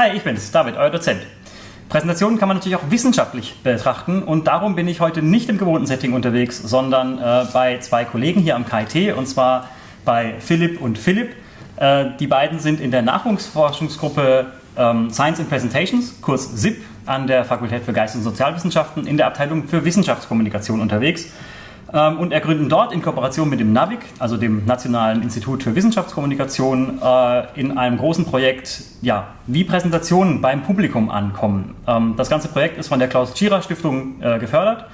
Hi, ich bin's, David, euer Dozent. Präsentationen kann man natürlich auch wissenschaftlich betrachten und darum bin ich heute nicht im gewohnten Setting unterwegs, sondern äh, bei zwei Kollegen hier am KIT und zwar bei Philipp und Philipp. Äh, die beiden sind in der Nachwuchsforschungsgruppe ähm, Science in Presentations, Kurs SIP, an der Fakultät für Geist- und Sozialwissenschaften in der Abteilung für Wissenschaftskommunikation unterwegs ähm, und ergründen dort in Kooperation mit dem NAVIC, also dem Nationalen Institut für Wissenschaftskommunikation, äh, in einem großen Projekt, ja, wie Präsentationen beim Publikum ankommen. Ähm, das ganze Projekt ist von der Klaus-Tschira-Stiftung äh, gefördert.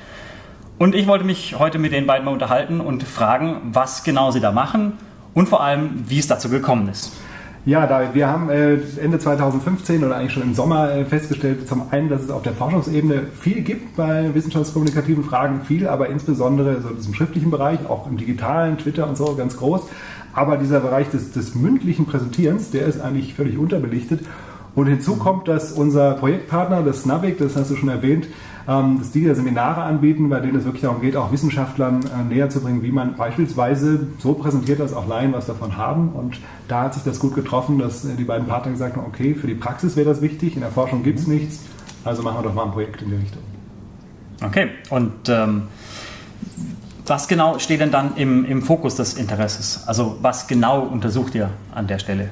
Und ich wollte mich heute mit den beiden mal unterhalten und fragen, was genau sie da machen und vor allem, wie es dazu gekommen ist. Ja, David, wir haben äh, Ende 2015 oder eigentlich schon im Sommer äh, festgestellt, zum einen, dass es auf der Forschungsebene viel gibt bei wissenschaftskommunikativen Fragen, viel, aber insbesondere so im schriftlichen Bereich, auch im digitalen, Twitter und so ganz groß. Aber dieser Bereich des, des mündlichen Präsentierens, der ist eigentlich völlig unterbelichtet. Und hinzu kommt, dass unser Projektpartner, das Navic, das hast du schon erwähnt, ähm, dass die ja Seminare anbieten, bei denen es wirklich darum geht, auch Wissenschaftlern äh, näher zu bringen, wie man beispielsweise so präsentiert, dass auch Laien was davon haben. Und da hat sich das gut getroffen, dass äh, die beiden Partner gesagt haben, okay, für die Praxis wäre das wichtig, in der Forschung gibt es nichts, also machen wir doch mal ein Projekt in die Richtung. Okay, und ähm, was genau steht denn dann im, im Fokus des Interesses? Also was genau untersucht ihr an der Stelle?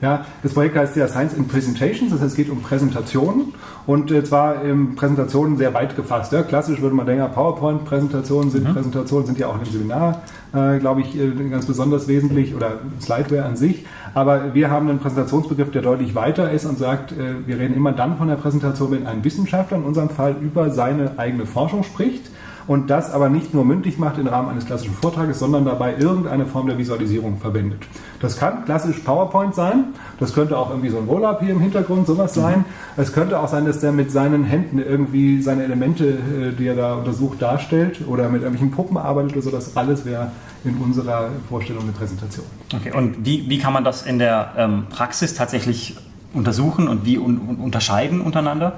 Ja, das Projekt heißt ja Science in Presentations, das heißt, es geht um Präsentationen und äh, zwar ähm, Präsentationen sehr weit gefasst. Ja. Klassisch würde man denken, PowerPoint-Präsentationen sind mhm. Präsentationen, sind ja auch im Seminar, äh, glaube ich, äh, ganz besonders wesentlich oder Slideware an sich. Aber wir haben einen Präsentationsbegriff, der deutlich weiter ist und sagt, äh, wir reden immer dann von der Präsentation, wenn ein Wissenschaftler in unserem Fall über seine eigene Forschung spricht und das aber nicht nur mündlich macht im Rahmen eines klassischen Vortrages, sondern dabei irgendeine Form der Visualisierung verwendet. Das kann klassisch PowerPoint sein, das könnte auch irgendwie so ein Roll-Up hier im Hintergrund sowas sein. Mhm. Es könnte auch sein, dass der mit seinen Händen irgendwie seine Elemente, äh, die er da untersucht, darstellt oder mit irgendwelchen Puppen arbeitet oder so. Das alles wäre in unserer Vorstellung eine Präsentation. Okay, und wie, wie kann man das in der ähm, Praxis tatsächlich untersuchen und wie un unterscheiden untereinander?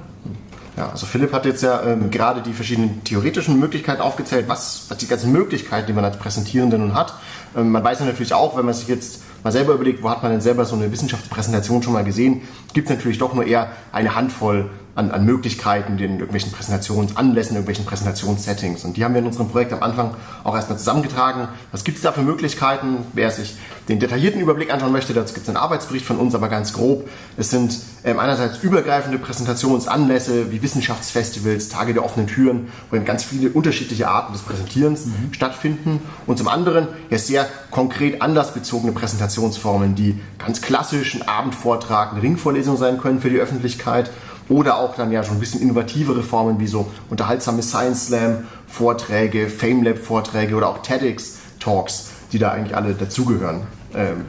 Ja, also Philipp hat jetzt ja ähm, gerade die verschiedenen theoretischen Möglichkeiten aufgezählt, was, was die ganzen Möglichkeiten, die man als Präsentierende nun hat. Ähm, man weiß ja natürlich auch, wenn man sich jetzt mal selber überlegt, wo hat man denn selber so eine Wissenschaftspräsentation schon mal gesehen, gibt es natürlich doch nur eher eine Handvoll an, an Möglichkeiten, den irgendwelchen Präsentationsanlässen, irgendwelchen Präsentationssettings. Und die haben wir in unserem Projekt am Anfang auch erstmal zusammengetragen. Was gibt es da für Möglichkeiten? Wer sich den detaillierten Überblick anschauen möchte, dazu gibt es einen Arbeitsbericht von uns, aber ganz grob. Es sind ähm, einerseits übergreifende Präsentationsanlässe wie Wissenschaftsfestivals, Tage der offenen Türen, wo eben ganz viele unterschiedliche Arten des Präsentierens mhm. stattfinden. Und zum anderen ja sehr konkret anlassbezogene Präsentationsformen, die ganz klassisch ein Abendvortrag, eine Ringvorlesung sein können für die Öffentlichkeit oder auch dann ja schon ein bisschen innovativere Formen wie so unterhaltsame Science Slam Vorträge, FameLab Vorträge oder auch TEDx Talks, die da eigentlich alle dazugehören. Ähm,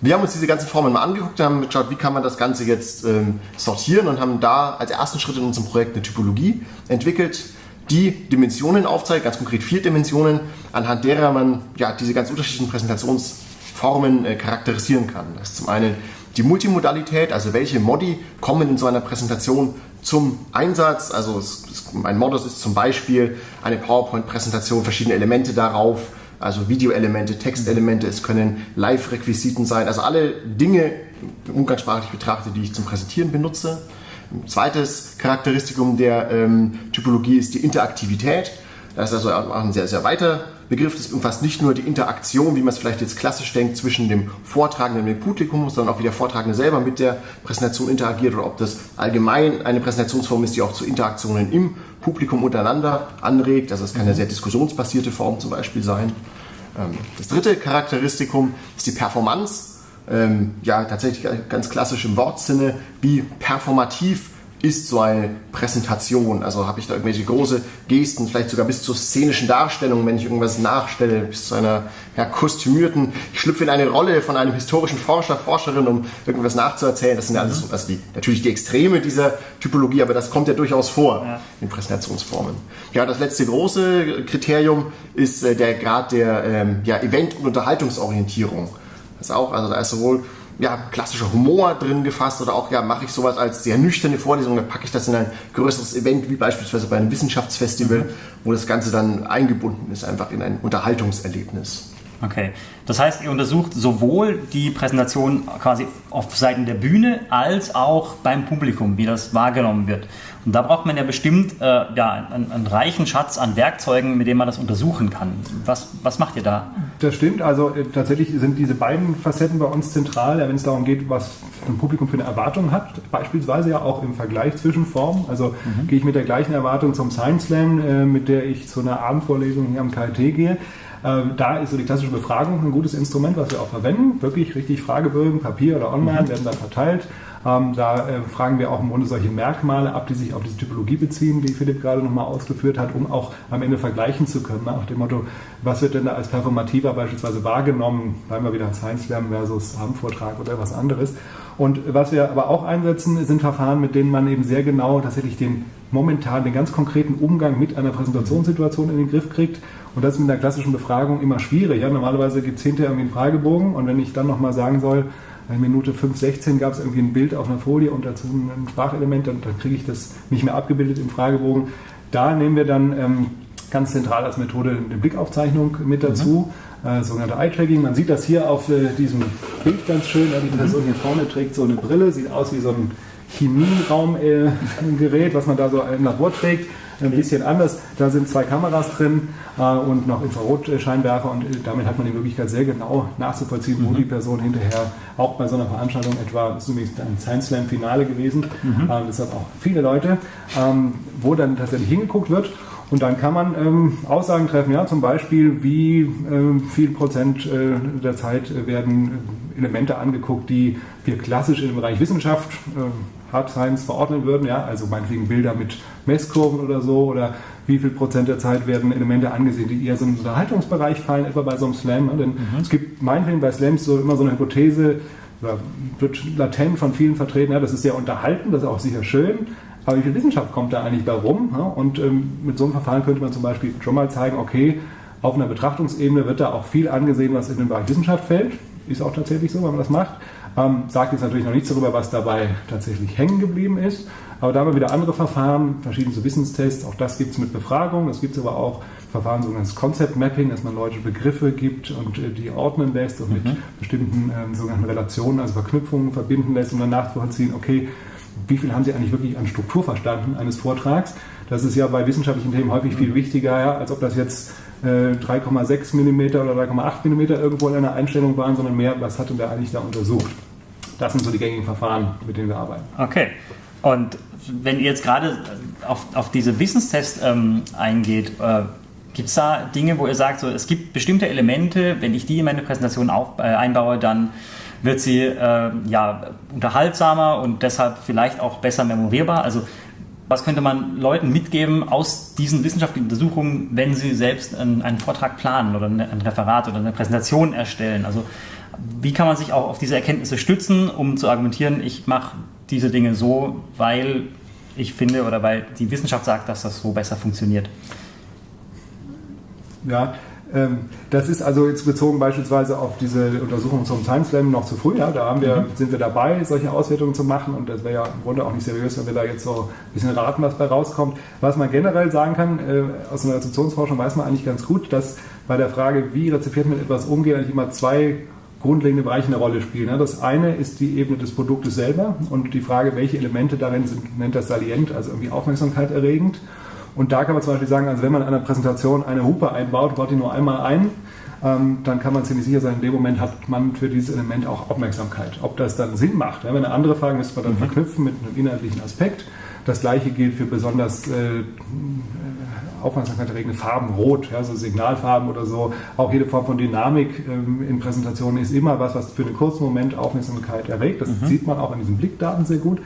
wir haben uns diese ganzen Formen mal angeguckt, haben geschaut, wie kann man das Ganze jetzt ähm, sortieren und haben da als ersten Schritt in unserem Projekt eine Typologie entwickelt, die Dimensionen aufzeigt, ganz konkret vier Dimensionen, anhand derer man ja, diese ganz unterschiedlichen Präsentationsformen äh, charakterisieren kann. Das ist zum einen die Multimodalität, also welche Modi kommen in so einer Präsentation zum Einsatz. Also es, es, ein Modus ist zum Beispiel eine PowerPoint-Präsentation, verschiedene Elemente darauf, also Videoelemente, Textelemente, es können Live-Requisiten sein, also alle Dinge umgangssprachlich betrachtet, die ich zum Präsentieren benutze. Ein zweites Charakteristikum der ähm, Typologie ist die Interaktivität. Das ist also auch ein sehr, sehr weiter Begriff. Das umfasst nicht nur die Interaktion, wie man es vielleicht jetzt klassisch denkt, zwischen dem Vortragenden und dem Publikum, sondern auch wie der Vortragende selber mit der Präsentation interagiert oder ob das allgemein eine Präsentationsform ist, die auch zu Interaktionen im Publikum untereinander anregt. Also es kann eine sehr diskussionsbasierte Form zum Beispiel sein. Ähm, das dritte Charakteristikum ist die Performance. Ähm, ja, tatsächlich ganz klassisch im Wortsinne, wie performativ ist so eine Präsentation? Also habe ich da irgendwelche große Gesten, vielleicht sogar bis zur szenischen Darstellung, wenn ich irgendwas nachstelle, bis zu einer ja, kostümierten, ich schlüpfe in eine Rolle von einem historischen Forscher, Forscherin, um irgendwas nachzuerzählen. Das sind ja alles so, also die, natürlich die Extreme dieser Typologie, aber das kommt ja durchaus vor ja. in Präsentationsformen. Ja, das letzte große Kriterium ist äh, der Grad der ähm, ja, Event- und Unterhaltungsorientierung. Das auch, also da ist sowohl ja, klassischer Humor drin gefasst oder auch ja, mache ich sowas als sehr nüchterne Vorlesung, dann packe ich das in ein größeres Event, wie beispielsweise bei einem Wissenschaftsfestival, wo das Ganze dann eingebunden ist, einfach in ein Unterhaltungserlebnis. Okay. Das heißt, ihr untersucht sowohl die Präsentation quasi auf Seiten der Bühne als auch beim Publikum, wie das wahrgenommen wird. Und da braucht man ja bestimmt äh, ja, einen, einen, reichen Schatz an Werkzeugen, mit denen man das untersuchen kann. Was, was macht ihr da? Das stimmt. Also äh, tatsächlich sind diese beiden Facetten bei uns zentral, wenn es darum geht, was ein Publikum für eine Erwartung hat. Beispielsweise ja auch im Vergleich zwischen Formen. Also mhm. gehe ich mit der gleichen Erwartung zum Science Slam, äh, mit der ich zu einer Abendvorlesung hier am KIT gehe. Äh, da ist so die klassische Befragung ein gutes Instrument, was wir auch verwenden. Wirklich richtig Fragebögen, Papier oder online, mhm. werden da verteilt. Ähm, da äh, fragen wir auch im Grunde solche Merkmale ab, die sich auf diese Typologie beziehen, die Philipp gerade nochmal ausgeführt hat, um auch am Ende vergleichen zu können. Nach dem Motto, was wird denn da als performativer beispielsweise wahrgenommen? Bleiben wir wieder Science Slam versus Abendvortrag oder was anderes. Und was wir aber auch einsetzen, sind Verfahren, mit denen man eben sehr genau tatsächlich den momentan, den ganz konkreten Umgang mit einer Präsentationssituation in den Griff kriegt. Und das ist mit einer klassischen Befragung immer schwierig. Ja, normalerweise gibt es hinterher irgendwie einen Fragebogen und wenn ich dann nochmal sagen soll, in Minute 5,16 gab es irgendwie ein Bild auf einer Folie und dazu ein Sprachelement, dann, dann kriege ich das nicht mehr abgebildet im Fragebogen. Da nehmen wir dann ähm, ganz zentral als Methode eine Blickaufzeichnung mit dazu, mhm. äh, sogenannte Eye-Tracking. Man sieht das hier auf äh, diesem Bild ganz schön. Die Person hier vorne trägt so eine Brille, sieht aus wie so ein Chemieraumgerät, was man da so im Labor trägt ein bisschen anders. Da sind zwei Kameras drin äh, und noch Infrarotscheinwerfer und äh, damit hat man die Möglichkeit, sehr genau nachzuvollziehen, wo mhm. die Person hinterher auch bei so einer Veranstaltung etwa, das ist übrigens ein Science Slam Finale gewesen, mhm. äh, deshalb auch viele Leute, ähm, wo dann tatsächlich hingeguckt wird. Und dann kann man ähm, Aussagen treffen, ja, zum Beispiel, wie ähm, viel Prozent äh, der Zeit werden Elemente angeguckt, die wir klassisch im Bereich Wissenschaft äh, Hard Science verordnen würden, ja, also meinetwegen Bilder mit Messkurven oder so, oder wie viel Prozent der Zeit werden Elemente angesehen, die eher so in den Unterhaltungsbereich fallen, etwa bei so einem Slam. Ne? Denn mhm. es gibt meinetwegen bei Slams so immer so eine Hypothese, wird latent von vielen vertreten, ja, das ist sehr unterhalten, das ist auch sicher schön, aber wie viel Wissenschaft kommt da eigentlich bei rum? Ja? Und ähm, mit so einem Verfahren könnte man zum Beispiel schon mal zeigen, okay, auf einer Betrachtungsebene wird da auch viel angesehen, was in den Bereich Wissenschaft fällt. Ist auch tatsächlich so, wenn man das macht. Ähm, sagt jetzt natürlich noch nichts darüber, was dabei tatsächlich hängen geblieben ist. Aber da haben wir wieder andere Verfahren, verschiedene Wissenstests. Auch das gibt es mit Befragung. Es gibt aber auch Verfahren, sogenanntes Concept Mapping, dass man Leute Begriffe gibt und äh, die ordnen lässt und mhm. mit bestimmten äh, sogenannten Relationen, also Verknüpfungen verbinden lässt, um dann nachzuvollziehen, okay, wie viel haben Sie eigentlich wirklich an Struktur verstanden eines Vortrags? Das ist ja bei wissenschaftlichen Themen häufig viel wichtiger, ja, als ob das jetzt 3,6 mm oder 3,8 mm irgendwo in einer Einstellung waren, sondern mehr, was hatte der eigentlich da untersucht. Das sind so die gängigen Verfahren, mit denen wir arbeiten. Okay. Und wenn ihr jetzt gerade auf, auf diese Wissenstests ähm, eingeht, äh, gibt es da Dinge, wo ihr sagt, so, es gibt bestimmte Elemente, wenn ich die in meine Präsentation auf, äh, einbaue, dann wird sie äh, ja, unterhaltsamer und deshalb vielleicht auch besser memorierbar? Also was könnte man Leuten mitgeben aus diesen wissenschaftlichen Untersuchungen, wenn sie selbst einen, einen Vortrag planen oder ein Referat oder eine Präsentation erstellen? Also wie kann man sich auch auf diese Erkenntnisse stützen, um zu argumentieren, ich mache diese Dinge so, weil ich finde oder weil die Wissenschaft sagt, dass das so besser funktioniert? Ja, das ist also jetzt bezogen beispielsweise auf diese Untersuchung zum Science Slam noch zu früh. Ja? Da wir, mhm. sind wir dabei, solche Auswertungen zu machen und das wäre ja im Grunde auch nicht seriös, wenn wir da jetzt so ein bisschen raten, was bei rauskommt. Was man generell sagen kann, äh, aus einer Rezeptionsforschung weiß man eigentlich ganz gut, dass bei der Frage, wie Rezipiert mit etwas umgeht, eigentlich immer zwei grundlegende Bereiche eine Rolle spielen. Das eine ist die Ebene des Produktes selber und die Frage, welche Elemente darin sind, nennt das salient, also irgendwie Aufmerksamkeit erregend. Und da kann man zum Beispiel sagen, also wenn man in einer Präsentation eine Hupe einbaut, baut die nur einmal ein, ähm, dann kann man ziemlich sicher sein, in dem Moment hat man für dieses Element auch Aufmerksamkeit. Ob das dann Sinn macht, wenn eine andere Frage müsste man dann mhm. verknüpfen mit einem inhaltlichen Aspekt. Das gleiche gilt für besonders äh, Aufmerksamkeit erregende Farben, Rot, ja, so Signalfarben oder so. Auch jede Form von Dynamik ähm, in Präsentationen ist immer was, was für einen kurzen Moment Aufmerksamkeit erregt. Das mhm. sieht man auch in diesen Blickdaten sehr gut.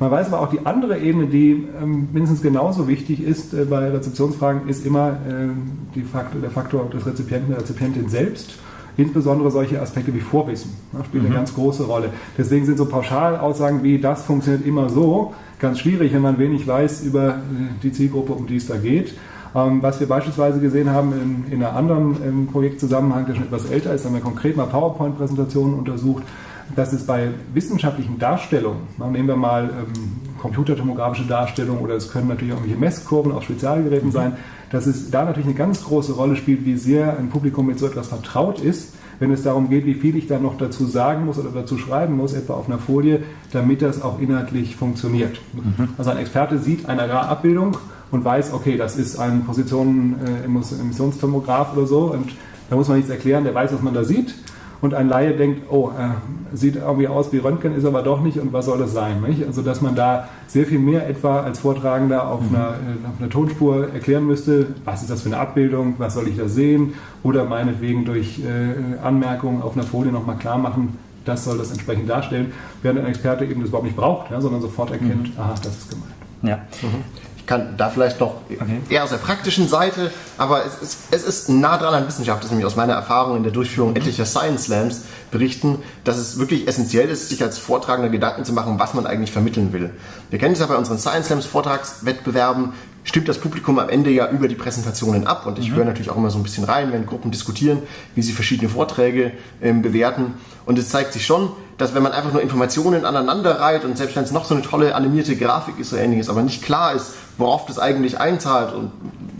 Man weiß aber auch die andere Ebene, die ähm, mindestens genauso wichtig ist äh, bei Rezeptionsfragen, ist immer äh, Faktor, der Faktor des Rezipienten, der Rezipientin selbst. Insbesondere solche Aspekte wie Vorwissen ne, spielen mhm. eine ganz große Rolle. Deswegen sind so Pauschalaussagen wie das funktioniert immer so ganz schwierig, wenn man wenig weiß über äh, die Zielgruppe, um die es da geht. Ähm, was wir beispielsweise gesehen haben in, in einem anderen ähm, Projektzusammenhang, der schon etwas älter ist, haben wir konkret mal PowerPoint-Präsentationen untersucht dass es bei wissenschaftlichen Darstellungen, nehmen wir mal ähm, computertomografische Darstellungen oder es können natürlich auch irgendwelche Messkurven auf Spezialgeräten mhm. sein, dass es da natürlich eine ganz große Rolle spielt, wie sehr ein Publikum mit so etwas vertraut ist, wenn es darum geht, wie viel ich da noch dazu sagen muss oder dazu schreiben muss, etwa auf einer Folie, damit das auch inhaltlich funktioniert. Mhm. Also ein Experte sieht eine Abbildung und weiß, okay, das ist ein Positionen-Emissionstomograph äh, oder so und da muss man nichts erklären, der weiß, was man da sieht und ein Laie denkt, oh, äh, sieht irgendwie aus wie Röntgen, ist aber doch nicht und was soll das sein? Nicht? Also dass man da sehr viel mehr etwa als Vortragender auf, mhm. einer, äh, auf einer Tonspur erklären müsste, was ist das für eine Abbildung, was soll ich da sehen oder meinetwegen durch äh, Anmerkungen auf einer Folie nochmal klar machen, das soll das entsprechend darstellen, während ein Experte eben das überhaupt nicht braucht, ja, sondern sofort erkennt, mhm. aha, das ist gemeint. Ja. Mhm kann da vielleicht noch okay. eher aus der praktischen Seite, aber es ist, es ist nah dran an Wissenschaft, das ist nämlich aus meiner Erfahrung in der Durchführung etlicher Science Slams berichten, dass es wirklich essentiell ist, sich als Vortragender Gedanken zu machen, was man eigentlich vermitteln will. Wir kennen es ja bei unseren Science Slams Vortragswettbewerben, stimmt das Publikum am Ende ja über die Präsentationen ab. Und ich mhm. höre natürlich auch immer so ein bisschen rein, wenn Gruppen diskutieren, wie sie verschiedene Vorträge ähm, bewerten. Und es zeigt sich schon, dass wenn man einfach nur Informationen aneinander reiht und selbst wenn es noch so eine tolle animierte Grafik ist oder ähnliches, aber nicht klar ist, worauf das eigentlich einzahlt und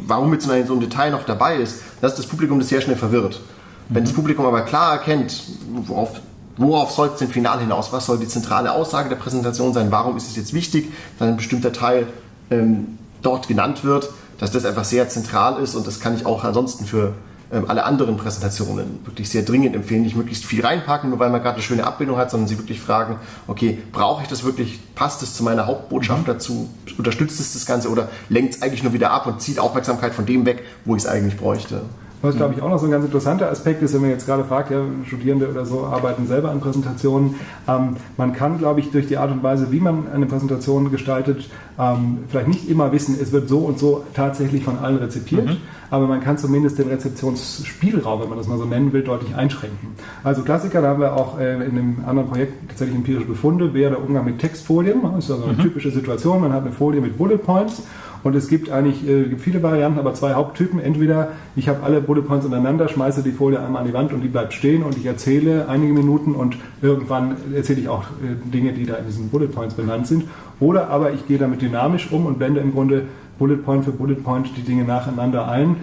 warum jetzt so ein Detail noch dabei ist, dass das Publikum das sehr schnell verwirrt. Mhm. Wenn das Publikum aber klar erkennt, worauf worauf soll es denn final hinaus? Was soll die zentrale Aussage der Präsentation sein? Warum ist es jetzt wichtig, dass ein bestimmter Teil ähm, dort genannt wird, dass das einfach sehr zentral ist und das kann ich auch ansonsten für ähm, alle anderen Präsentationen wirklich sehr dringend empfehlen, nicht möglichst viel reinpacken, nur weil man gerade eine schöne Abbildung hat, sondern sie wirklich fragen, okay, brauche ich das wirklich, passt es zu meiner Hauptbotschaft mhm. dazu, unterstützt es das Ganze oder lenkt es eigentlich nur wieder ab und zieht Aufmerksamkeit von dem weg, wo ich es eigentlich bräuchte. Was, glaube ich, auch noch so ein ganz interessanter Aspekt ist, wenn man jetzt gerade fragt, ja, Studierende oder so arbeiten selber an Präsentationen. Ähm, man kann, glaube ich, durch die Art und Weise, wie man eine Präsentation gestaltet, ähm, vielleicht nicht immer wissen, es wird so und so tatsächlich von allen rezipiert, mhm. aber man kann zumindest den Rezeptionsspielraum, wenn man das mal so nennen will, deutlich einschränken. Also Klassiker, da haben wir auch äh, in einem anderen Projekt tatsächlich empirische Befunde, wäre der Umgang mit Textfolien. Das ist also eine mhm. typische Situation, man hat eine Folie mit Bullet Points und es gibt eigentlich äh, gibt viele Varianten, aber zwei Haupttypen. Entweder ich habe alle Bullet Points untereinander, schmeiße die Folie einmal an die Wand und die bleibt stehen und ich erzähle einige Minuten und irgendwann erzähle ich auch äh, Dinge, die da in diesen Bullet Points benannt sind. Oder aber ich gehe damit dynamisch um und blende im Grunde Bullet Point für Bullet Point die Dinge nacheinander ein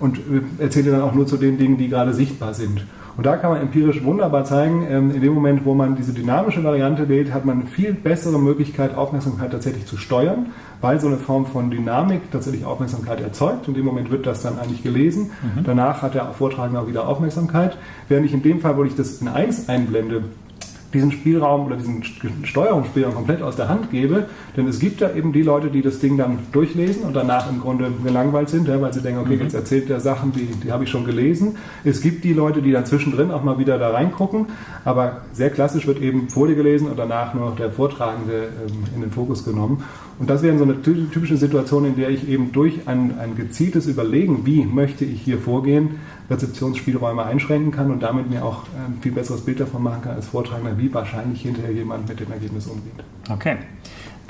und äh, erzähle dann auch nur zu den Dingen, die gerade sichtbar sind. Und da kann man empirisch wunderbar zeigen, ähm, in dem Moment, wo man diese dynamische Variante wählt, hat man eine viel bessere Möglichkeit, Aufmerksamkeit tatsächlich zu steuern, weil so eine Form von Dynamik tatsächlich Aufmerksamkeit erzeugt. In dem Moment wird das dann eigentlich gelesen. Mhm. Danach hat der Vortragende auch wieder Aufmerksamkeit. Während ich in dem Fall, wo ich das in 1 einblende, diesen Spielraum oder diesen Steuerungsspielraum komplett aus der Hand gebe. Denn es gibt ja eben die Leute, die das Ding dann durchlesen und danach im Grunde gelangweilt sind, ja, weil sie denken, okay, mhm. jetzt erzählt der Sachen, die, die habe ich schon gelesen. Es gibt die Leute, die dann zwischendrin auch mal wieder da reingucken. Aber sehr klassisch wird eben Folie gelesen und danach nur noch der Vortragende ähm, in den Fokus genommen. Und das wäre so eine typische Situation, in der ich eben durch ein, ein gezieltes Überlegen, wie möchte ich hier vorgehen, Rezeptionsspielräume einschränken kann und damit mir auch ein viel besseres Bild davon machen kann als Vortragender, wie wahrscheinlich hinterher jemand mit dem Ergebnis umgeht. Okay.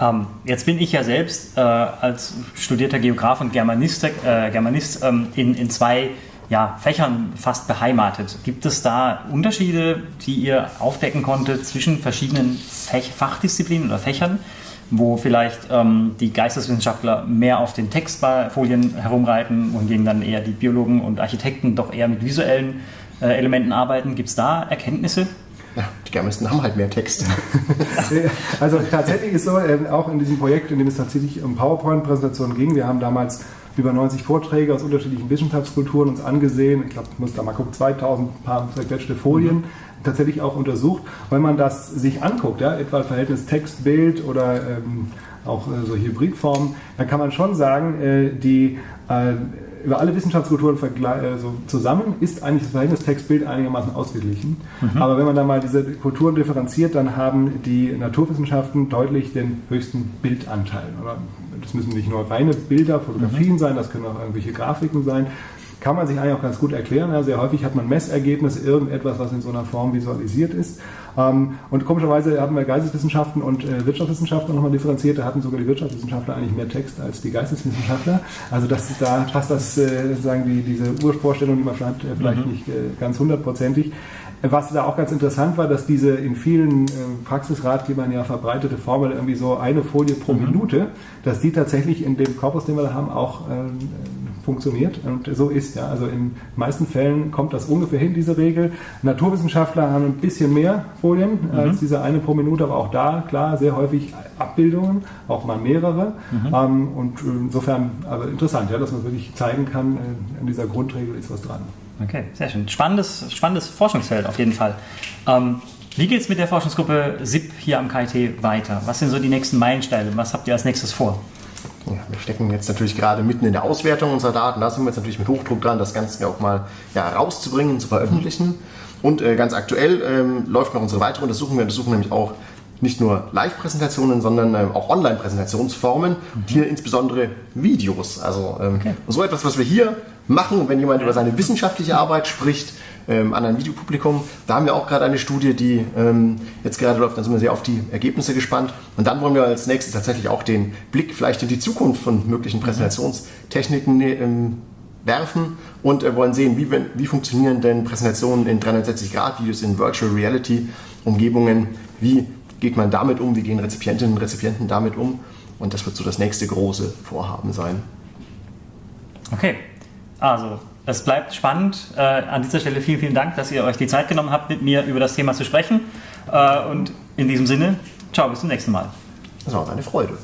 Ähm, jetzt bin ich ja selbst äh, als studierter Geograf und Germanist, äh, Germanist ähm, in, in zwei ja, Fächern fast beheimatet. Gibt es da Unterschiede, die ihr aufdecken konntet zwischen verschiedenen Fach Fachdisziplinen oder Fächern? Wo vielleicht ähm, die Geisteswissenschaftler mehr auf den Textfolien herumreiten, wohingegen dann eher die Biologen und Architekten doch eher mit visuellen äh, Elementen arbeiten. Gibt es da Erkenntnisse? Ja, die Germanisten haben halt mehr Text. also tatsächlich ist so, äh, auch in diesem Projekt, in dem es tatsächlich um PowerPoint-Präsentationen ging, wir haben damals über 90 Vorträge aus unterschiedlichen Wissenschaftskulturen uns angesehen. Ich glaube, ich muss da mal gucken, 2000 paar zerquetschte Folien. Mhm tatsächlich auch untersucht. Wenn man das sich anguckt, ja, etwa Verhältnis Text-Bild oder ähm, auch äh, so Hybridformen, dann kann man schon sagen, äh, die äh, über alle Wissenschaftskulturen äh, so zusammen ist eigentlich das Verhältnis Text-Bild einigermaßen ausgeglichen. Mhm. Aber wenn man dann mal diese Kulturen differenziert, dann haben die Naturwissenschaften deutlich den höchsten Bildanteil. Das müssen nicht nur reine Bilder, Fotografien mhm. sein, das können auch irgendwelche Grafiken sein kann man sich eigentlich auch ganz gut erklären. Ja, sehr häufig hat man Messergebnisse, irgendetwas, was in so einer Form visualisiert ist. Ähm, und komischerweise hatten wir Geisteswissenschaften und äh, Wirtschaftswissenschaften nochmal differenziert. Da hatten sogar die Wirtschaftswissenschaftler eigentlich mehr Text als die Geisteswissenschaftler. Also das da passt das äh, sozusagen die, diese Urvorstellung, die man hat, äh, vielleicht mhm. nicht ganz hundertprozentig. Was da auch ganz interessant war, dass diese in vielen äh, Praxisratgebern ja verbreitete Formel irgendwie so eine Folie pro mhm. Minute, dass die tatsächlich in dem Korpus, den wir da haben, auch äh, funktioniert und so ist. Ja. Also in meisten Fällen kommt das ungefähr hin, diese Regel. Naturwissenschaftler haben ein bisschen mehr Folien mhm. als diese eine pro Minute, aber auch da, klar, sehr häufig Abbildungen, auch mal mehrere. Mhm. Ähm, und insofern, aber interessant, ja, dass man wirklich zeigen kann, äh, in dieser Grundregel ist was dran. Okay, sehr schön. Spannendes, spannendes Forschungsfeld auf jeden Fall. Ähm, wie geht es mit der Forschungsgruppe SIP hier am KIT weiter? Was sind so die nächsten Meilensteine? Was habt ihr als nächstes vor? Ja, wir stecken jetzt natürlich gerade mitten in der Auswertung unserer Daten. Da sind wir jetzt natürlich mit Hochdruck dran, das Ganze auch mal ja, rauszubringen, zu veröffentlichen. Und äh, ganz aktuell ähm, läuft noch unsere weitere Untersuchung. Wir untersuchen nämlich auch nicht nur Live-Präsentationen, sondern ähm, auch Online-Präsentationsformen, mhm. hier insbesondere Videos. Also ähm, okay. so etwas, was wir hier machen, wenn jemand über seine wissenschaftliche Arbeit spricht, ähm, an ein Videopublikum. Da haben wir auch gerade eine Studie, die ähm, jetzt gerade läuft, da sind wir sehr auf die Ergebnisse gespannt. Und dann wollen wir als nächstes tatsächlich auch den Blick vielleicht in die Zukunft von möglichen. Präsentationstechniken ähm, werfen und äh, wollen sehen, wie, wie funktionieren denn Präsentationen in 360-Grad-Videos in Virtual Reality-Umgebungen, wie geht man damit um, wie gehen Rezipientinnen und Rezipienten damit um. Und das wird so das nächste große Vorhaben sein. Okay, also es bleibt spannend. Äh, an dieser Stelle vielen, vielen Dank, dass ihr euch die Zeit genommen habt, mit mir über das Thema zu sprechen. Äh, und in diesem Sinne, ciao, bis zum nächsten Mal. Das war eine Freude.